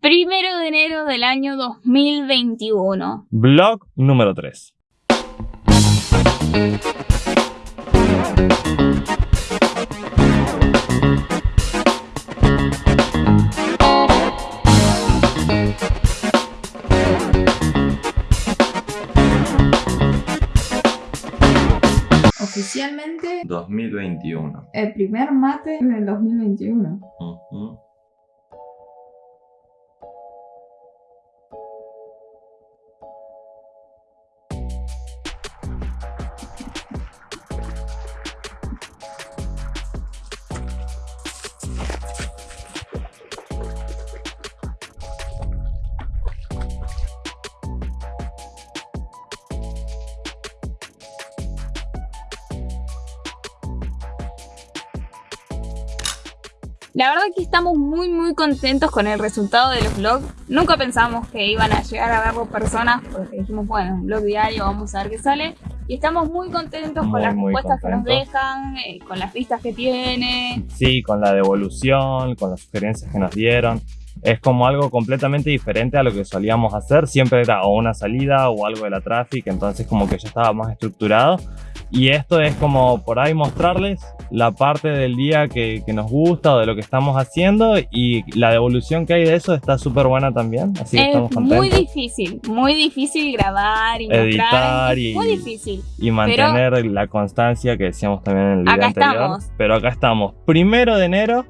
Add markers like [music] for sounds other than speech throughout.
Primero de enero del año 2021. Blog número 3. Oficialmente 2021. el primer mate del 2021. Ujú. La verdad que estamos muy muy contentos con el resultado de los vlogs. Nunca pensamos que iban a llegar a verlo personas porque dijimos, bueno, un vlog diario, vamos a ver qué sale. Y estamos muy contentos con Muy, las muy respuestas que nos dejan, eh, con las vistas que tiene. Sí, con la devolución, con las sugerencias que nos dieron. Es como algo completamente diferente a lo que solíamos hacer. Siempre era o una salida o algo de la tráfico, entonces como que ya estaba más estructurado. Y esto es como por ahí mostrarles la parte del día que, que nos gusta o de lo que estamos haciendo y la devolución que hay de eso está súper buena también. Así que Es estamos contentos. muy difícil, muy difícil grabar y. Editar y- Muy difícil. y mantener la constancia que decíamos también en el video Acá anterior. estamos. Pero acá estamos. Primero de enero,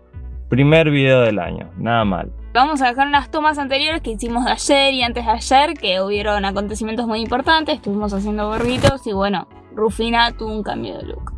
primer video del año. Nada mal. Vamos a dejar unas tomas anteriores que hicimos ayer y antes de ayer, que hubieron acontecimientos muy importantes, estuvimos haciendo gorritos y bueno, Rufina tuvo un cambio de look.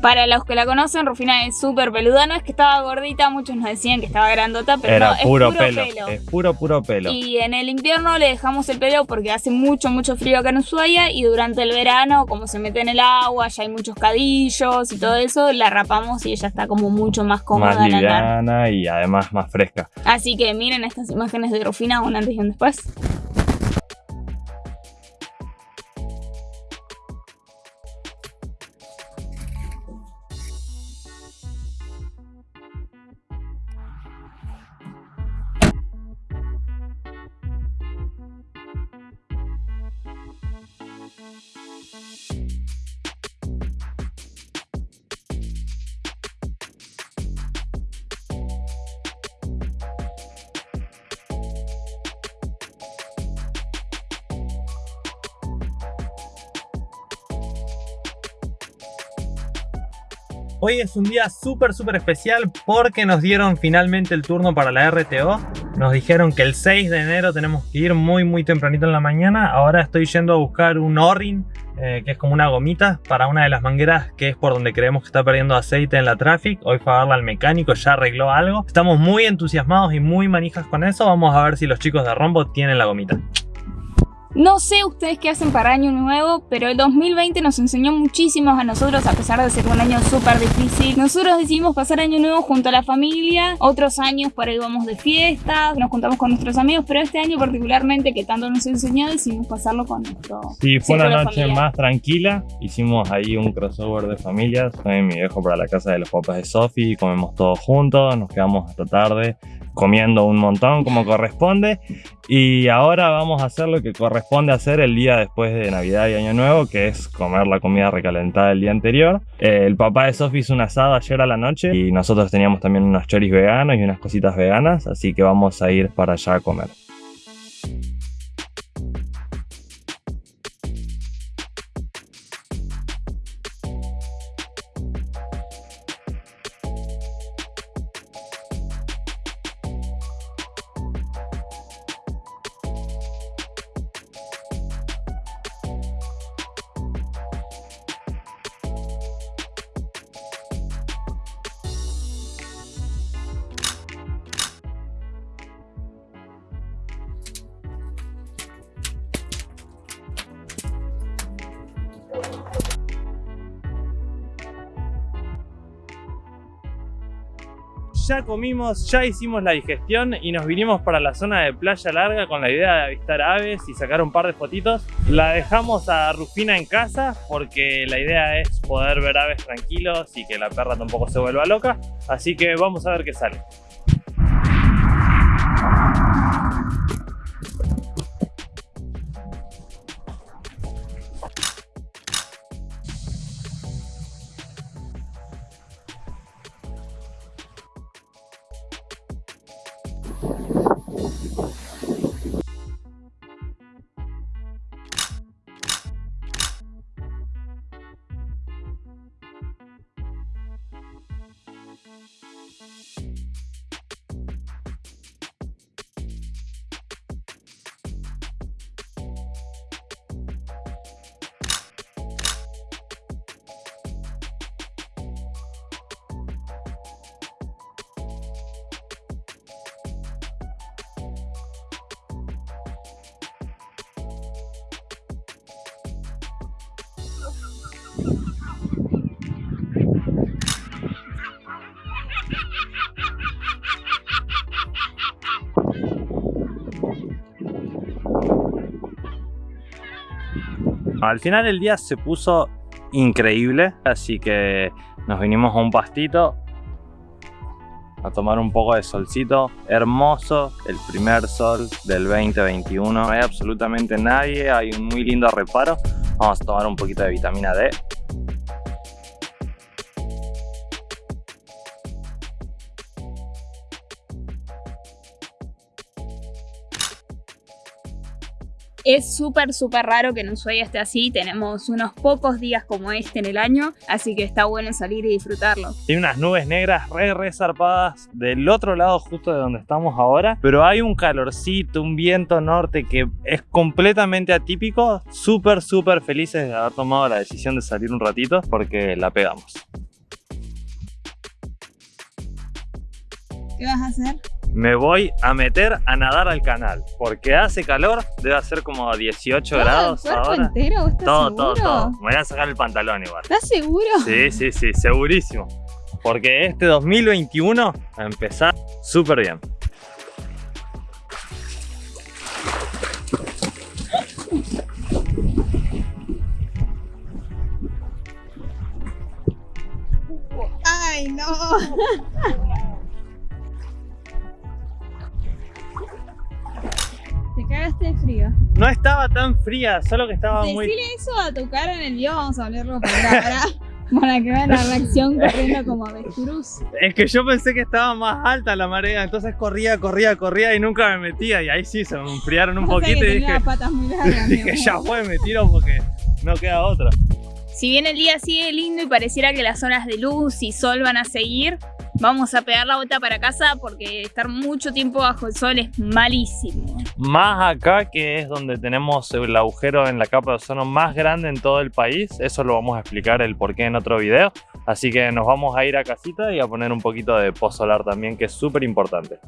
Para los que la conocen, Rufina es súper peluda, no es que estaba gordita, muchos nos decían que estaba grandota, pero Era no, es puro, puro pelo. pelo. Es puro, puro pelo. Y en el invierno le dejamos el pelo porque hace mucho, mucho frío acá en Ushuaia y durante el verano, como se mete en el agua, ya hay muchos cadillos y todo eso, la rapamos y ella está como mucho más cómoda más en andar. liviana y además más fresca. Así que miren estas imágenes de Rufina, un antes y un después. Hoy es un día súper súper especial porque nos dieron finalmente el turno para la RTO. Nos dijeron que el 6 de enero tenemos que ir muy muy tempranito en la mañana. Ahora estoy yendo a buscar un O-ring, eh, que es como una gomita para una de las mangueras que es por donde creemos que está perdiendo aceite en la traffic. Hoy fue a darla al mecánico, ya arregló algo. Estamos muy entusiasmados y muy manijas con eso. Vamos a ver si los chicos de Rombo tienen la gomita. No sé ustedes qué hacen para Año Nuevo, pero el 2020 nos enseñó muchísimo a nosotros, a pesar de ser un año súper difícil. Nosotros decidimos pasar Año Nuevo junto a la familia. Otros años por ahí vamos de fiestas, nos juntamos con nuestros amigos, pero este año particularmente, que tanto nos enseñó, decidimos pasarlo con nuestro Sí, fue una noche más tranquila. Hicimos ahí un crossover de familias. Fue mi viejo para la casa de los papás de Sofi. Comemos todos juntos. Nos quedamos hasta tarde comiendo un montón como corresponde. Y ahora vamos a hacer lo que corresponde hacer el día después de Navidad y Año Nuevo, que es comer la comida recalentada el día anterior. Eh, el papá de Sofi hizo un asado ayer a la noche y nosotros teníamos también unos choris veganos y unas cositas veganas, así que vamos a ir para allá a comer. Ya comimos, ya hicimos la digestión y nos vinimos para la zona de playa larga con la idea de avistar aves y sacar un par de fotitos. La dejamos a Rufina en casa porque la idea es poder ver aves tranquilos y que la perra tampoco se vuelva loca. Así que vamos a ver qué sale. Al final el día se puso increíble, así que nos vinimos a un pastito a tomar un poco de solcito. Hermoso, el primer sol del 2021. No hay absolutamente nadie, hay un muy lindo reparo. Vamos a tomar un poquito de vitamina D. Es súper, súper raro que en Ushuaia esté así. Tenemos unos pocos días como este en el año, así que está bueno salir y disfrutarlo. Hay unas nubes negras re, re zarpadas del otro lado justo de donde estamos ahora, pero hay un calorcito, un viento norte que es completamente atípico. Súper, súper felices de haber tomado la decisión de salir un ratito porque la pegamos. ¿Qué vas a hacer? Me voy a meter a nadar al canal porque hace calor, debe ser como 18 grados ¿Todo el cuerpo ahora. entero? ¿Estás Todo, seguro? todo, todo. Me voy a sacar el pantalón igual. ¿Estás seguro? Sí, sí, sí, segurísimo. Porque este 2021 va a empezar súper bien. ¡Ay, no! [laughs] estaba tan fría, solo que estaba muy... Decile eso a tu cara en el video, vamos a hablarlo por ahora. [laughs] Para que vean la reacción corriendo como avestruz. Es que yo pensé que estaba más alta la marea, entonces corría, corría, corría y nunca me metía. Y ahí sí se me enfriaron un O poquito que y tenía dije, patas muy largas. [laughs] dije ya fue, me tiro porque no queda otra. Si bien el día sigue lindo y pareciera que las horas de luz y sol van a seguir, vamos a pegar la vuelta para casa porque estar mucho tiempo bajo el sol es malísimo. Más acá que es donde tenemos el agujero en la capa de ozono más grande en todo el país. Eso lo vamos a explicar el porqué en otro video. Así que nos vamos a ir a casita y a poner un poquito de post solar también que es súper importante.